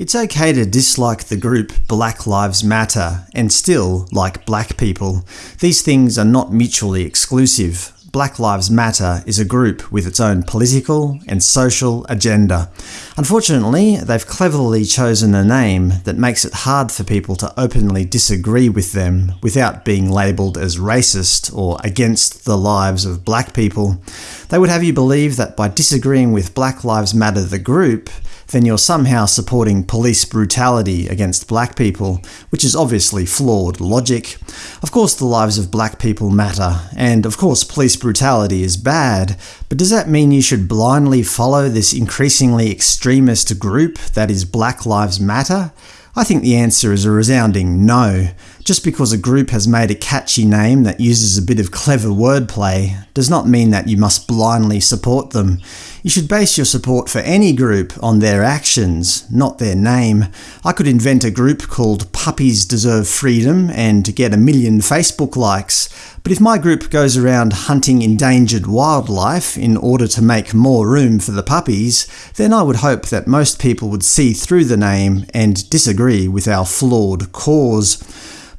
It's okay to dislike the group Black Lives Matter and still like black people. These things are not mutually exclusive. Black Lives Matter is a group with its own political and social agenda. Unfortunately, they've cleverly chosen a name that makes it hard for people to openly disagree with them without being labelled as racist or against the lives of black people. They would have you believe that by disagreeing with Black Lives Matter the group, then you're somehow supporting police brutality against black people, which is obviously flawed logic. Of course the lives of black people matter, and of course police brutality is bad, but does that mean you should blindly follow this increasingly extremist group that is Black Lives Matter? I think the answer is a resounding no. Just because a group has made a catchy name that uses a bit of clever wordplay does not mean that you must blindly support them. You should base your support for any group on their actions, not their name. I could invent a group called Puppies Deserve Freedom and get a million Facebook likes, but if my group goes around hunting endangered wildlife in order to make more room for the puppies, then I would hope that most people would see through the name and disagree with our flawed cause.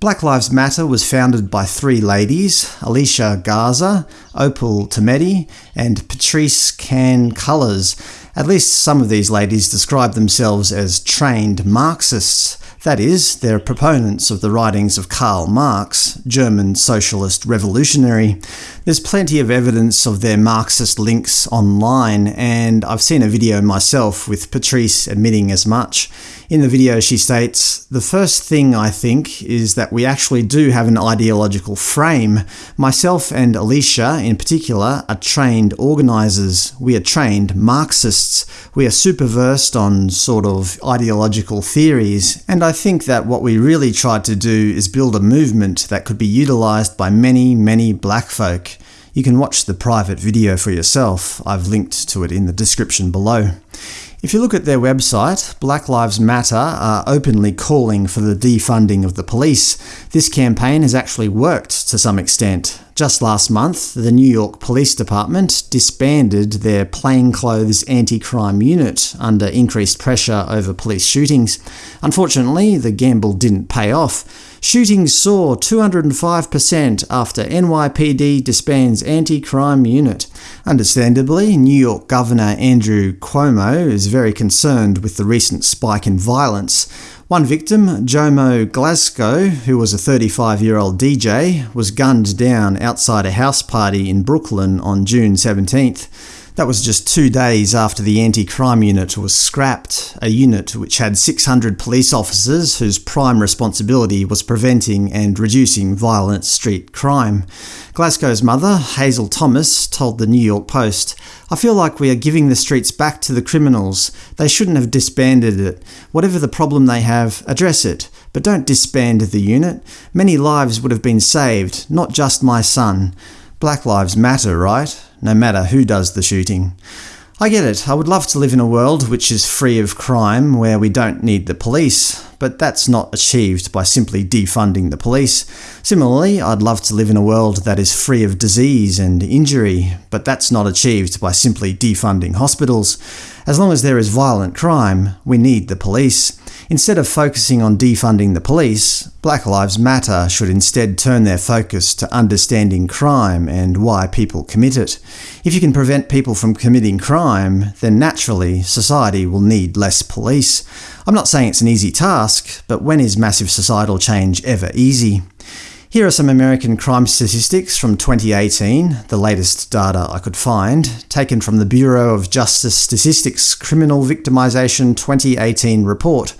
Black Lives Matter was founded by three ladies, Alicia Garza, Opal Tometi, and Patrisse Khan-Cullors. At least some of these ladies describe themselves as trained Marxists. That is, they're proponents of the writings of Karl Marx, German socialist revolutionary. There's plenty of evidence of their Marxist links online, and I've seen a video myself with Patrisse admitting as much. In the video she states, The first thing I think is that we actually do have an ideological frame. Myself and Alicia, in particular, are trained organisers. We are trained Marxists. We are super versed on sort of ideological theories, and I think that what we really tried to do is build a movement that could be utilised by many, many black folk. You can watch the private video for yourself. I've linked to it in the description below. If you look at their website, Black Lives Matter are openly calling for the defunding of the police. This campaign has actually worked to some extent. Just last month, the New York Police Department disbanded their plainclothes anti-crime unit under increased pressure over police shootings. Unfortunately, the gamble didn't pay off. Shootings soar 205% after NYPD disbands anti-crime unit. Understandably, New York Governor Andrew Cuomo is very concerned with the recent spike in violence. One victim, Jomo Glasgow, who was a 35-year-old DJ, was gunned down outside a house party in Brooklyn on June 17th. That was just two days after the anti-crime unit was scrapped, a unit which had 600 police officers whose prime responsibility was preventing and reducing violent street crime. Glasgow's mother, Hazel Thomas, told the New York Post, I feel like we are giving the streets back to the criminals. They shouldn't have disbanded it. Whatever the problem they have, address it. But don't disband the unit. Many lives would have been saved, not just my son. Black lives matter, right? No matter who does the shooting. I get it, I would love to live in a world which is free of crime, where we don't need the police, but that's not achieved by simply defunding the police. Similarly, I'd love to live in a world that is free of disease and injury, but that's not achieved by simply defunding hospitals. As long as there is violent crime, we need the police. Instead of focusing on defunding the police, Black Lives Matter should instead turn their focus to understanding crime and why people commit it. If you can prevent people from committing crime, then naturally society will need less police. I'm not saying it's an easy task, but when is massive societal change ever easy? Here are some American crime statistics from 2018, the latest data I could find, taken from the Bureau of Justice Statistics Criminal Victimization 2018 report.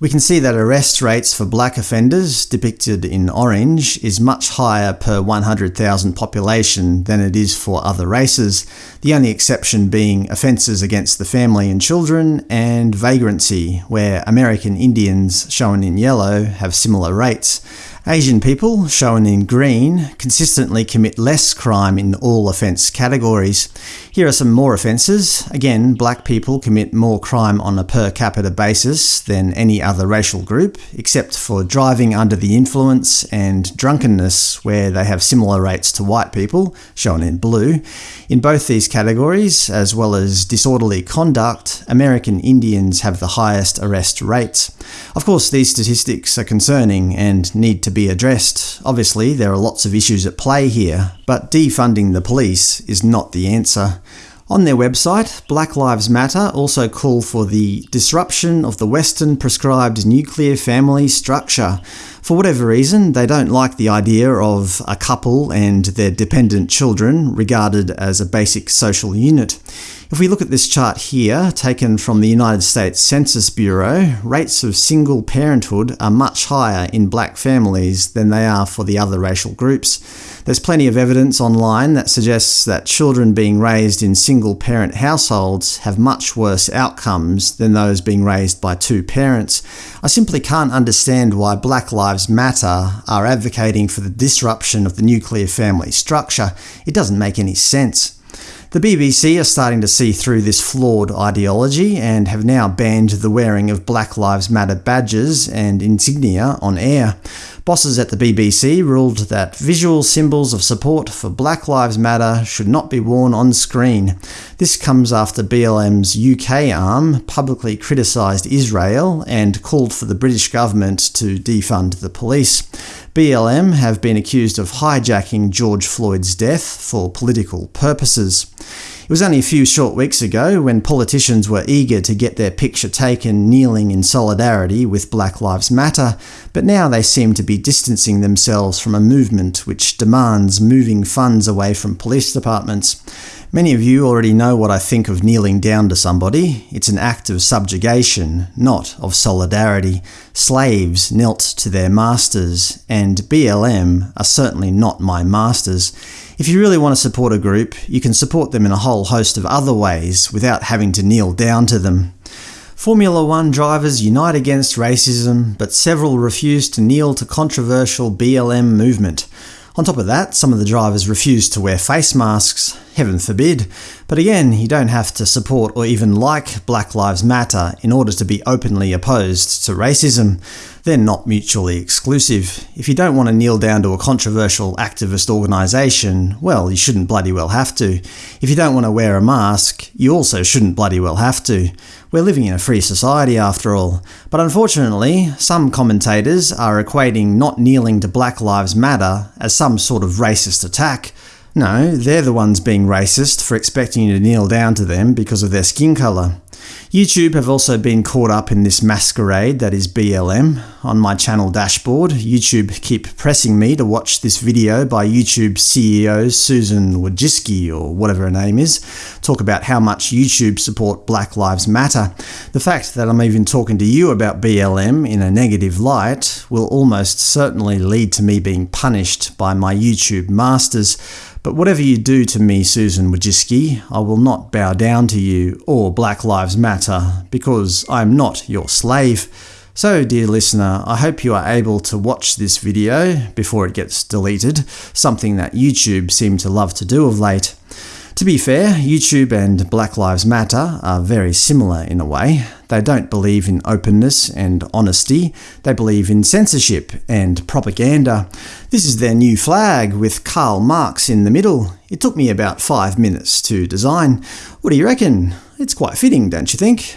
We can see that arrest rates for black offenders, depicted in orange, is much higher per 100,000 population than it is for other races, the only exception being offences against the family and children, and vagrancy, where American Indians, shown in yellow, have similar rates. Asian people, shown in green, consistently commit less crime in all offence categories. Here are some more offences. Again, black people commit more crime on a per capita basis than any other racial group, except for driving under the influence and drunkenness, where they have similar rates to white people, shown in blue. In both these categories, as well as disorderly conduct, American Indians have the highest arrest rates. Of course, these statistics are concerning and need to be addressed. Obviously, there are lots of issues at play here, but defunding the police is not the answer. On their website, Black Lives Matter also call for the disruption of the Western prescribed nuclear family structure. For whatever reason, they don't like the idea of a couple and their dependent children regarded as a basic social unit. If we look at this chart here, taken from the United States Census Bureau, rates of single parenthood are much higher in black families than they are for the other racial groups. There's plenty of evidence online that suggests that children being raised in single-parent households have much worse outcomes than those being raised by two parents. I simply can't understand why Black Lives Matter are advocating for the disruption of the nuclear family structure. It doesn't make any sense. The BBC are starting to see through this flawed ideology and have now banned the wearing of Black Lives Matter badges and insignia on air. Bosses at the BBC ruled that visual symbols of support for Black Lives Matter should not be worn on screen. This comes after BLM's UK arm publicly criticised Israel and called for the British government to defund the police. BLM have been accused of hijacking George Floyd's death for political purposes. It was only a few short weeks ago when politicians were eager to get their picture taken kneeling in solidarity with Black Lives Matter, but now they seem to be distancing themselves from a movement which demands moving funds away from police departments. Many of you already know what I think of kneeling down to somebody. It's an act of subjugation, not of solidarity. Slaves knelt to their masters, and BLM are certainly not my masters. If you really want to support a group, you can support them in a whole host of other ways without having to kneel down to them. Formula One drivers unite against racism, but several refuse to kneel to controversial BLM movement. On top of that, some of the drivers refuse to wear face masks, heaven forbid. But again, you don't have to support or even like Black Lives Matter in order to be openly opposed to racism. They're not mutually exclusive. If you don't want to kneel down to a controversial activist organisation, well, you shouldn't bloody well have to. If you don't want to wear a mask, you also shouldn't bloody well have to. We're living in a free society after all. But unfortunately, some commentators are equating not kneeling to Black Lives Matter as some sort of racist attack. No, they're the ones being racist for expecting you to kneel down to them because of their skin colour. YouTube have also been caught up in this masquerade that is BLM. On my channel dashboard, YouTube keep pressing me to watch this video by YouTube CEO Susan Wojcicki, or whatever her name is, talk about how much YouTube support Black Lives Matter. The fact that I'm even talking to you about BLM in a negative light will almost certainly lead to me being punished by my YouTube masters. But whatever you do to me, Susan Wojcicki, I will not bow down to you or Black Lives Matter, because I am not your slave. So, dear listener, I hope you are able to watch this video before it gets deleted, something that YouTube seem to love to do of late. To be fair, YouTube and Black Lives Matter are very similar in a way. They don't believe in openness and honesty, they believe in censorship and propaganda. This is their new flag, with Karl Marx in the middle. It took me about five minutes to design. What do you reckon? It's quite fitting, don't you think?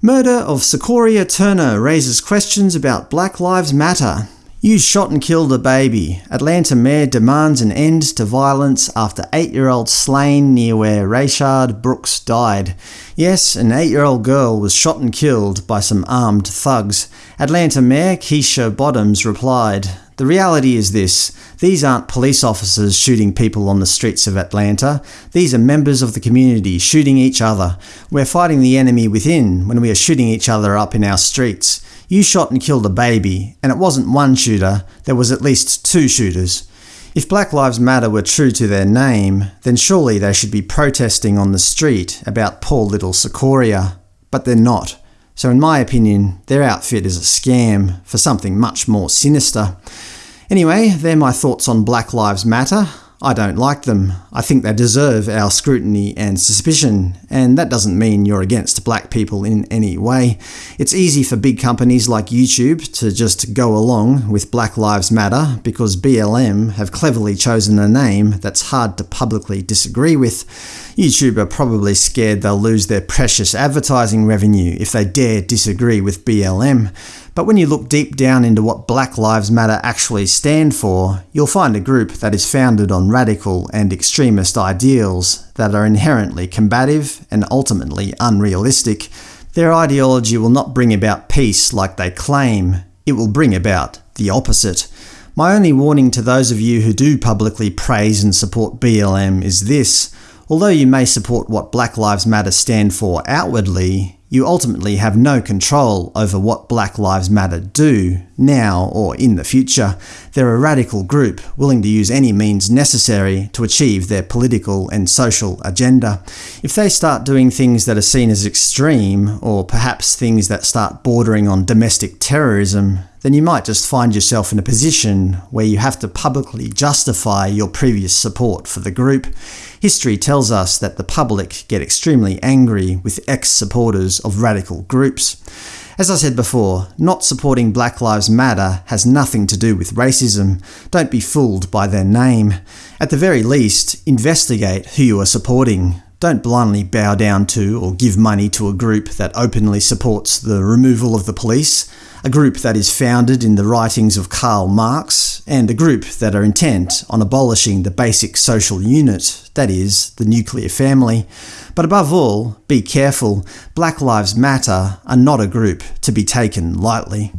Murder of Secoria Turner raises questions about Black Lives Matter. You shot and killed a baby. Atlanta mayor demands an end to violence after 8-year-old slain near where Rayshard Brooks died. Yes, an 8-year-old girl was shot and killed by some armed thugs. Atlanta Mayor Keisha Bottoms replied, The reality is this. These aren't police officers shooting people on the streets of Atlanta. These are members of the community shooting each other. We're fighting the enemy within when we are shooting each other up in our streets. You shot and killed a baby, and it wasn't one shooter, there was at least two shooters. If Black Lives Matter were true to their name, then surely they should be protesting on the street about poor little Secoria. But they're not. So in my opinion, their outfit is a scam for something much more sinister. Anyway, they're my thoughts on Black Lives Matter. I don't like them. I think they deserve our scrutiny and suspicion, and that doesn't mean you're against black people in any way. It's easy for big companies like YouTube to just go along with Black Lives Matter because BLM have cleverly chosen a name that's hard to publicly disagree with. YouTube are probably scared they'll lose their precious advertising revenue if they dare disagree with BLM. But when you look deep down into what Black Lives Matter actually stand for, you'll find a group that is founded on radical and extremist ideals that are inherently combative and ultimately unrealistic. Their ideology will not bring about peace like they claim, it will bring about the opposite. My only warning to those of you who do publicly praise and support BLM is this. Although you may support what Black Lives Matter stand for outwardly, you ultimately have no control over what Black Lives Matter do, now or in the future. They're a radical group, willing to use any means necessary to achieve their political and social agenda. If they start doing things that are seen as extreme, or perhaps things that start bordering on domestic terrorism, then you might just find yourself in a position where you have to publicly justify your previous support for the group. History tells us that the public get extremely angry with ex-supporters of radical groups. As I said before, not supporting Black Lives Matter has nothing to do with racism. Don't be fooled by their name. At the very least, investigate who you are supporting. Don't blindly bow down to or give money to a group that openly supports the removal of the police, a group that is founded in the writings of Karl Marx, and a group that are intent on abolishing the basic social unit, that is, the nuclear family. But above all, be careful, Black Lives Matter are not a group to be taken lightly.